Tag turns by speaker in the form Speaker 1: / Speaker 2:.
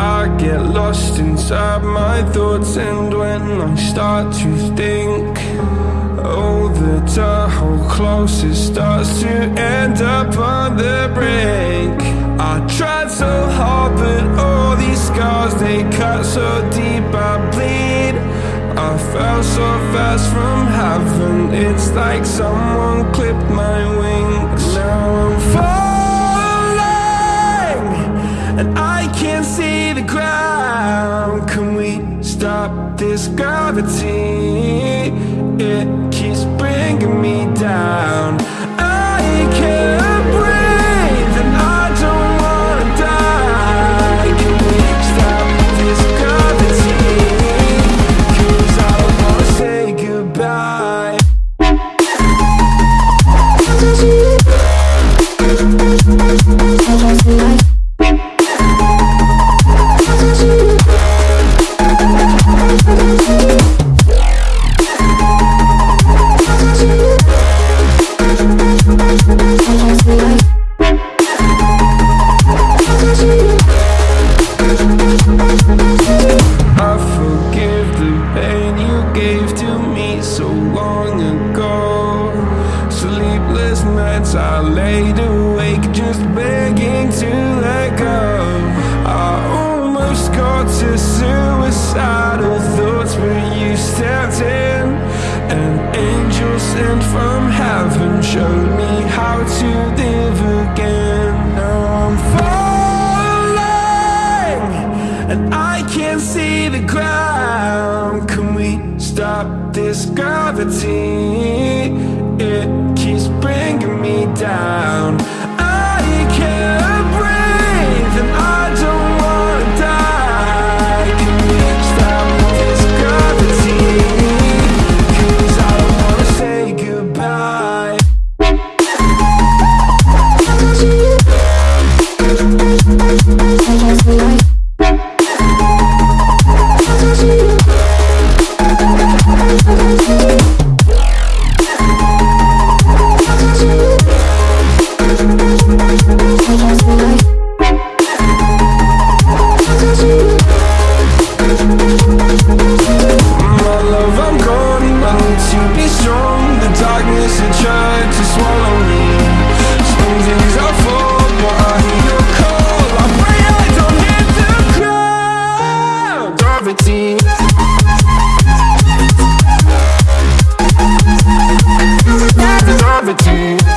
Speaker 1: I get lost inside my thoughts and when I start to think Oh, the Tahoe closer starts to end up on the brink. I tried so hard but all these scars they cut so deep I bleed. I fell so fast from heaven It's like someone clipped my wings gravity? Suicidal thoughts, but you stepped in. and An angel sent from heaven showed me how to live again. Now I'm falling and I can't see the ground. Can we stop this gravity? It keeps bringing me down. To be strong. The darkness had tried to swallow me. Some days I fall, but I hear your call. I pray I don't hit ground. Gravity. Gravity. Gravity.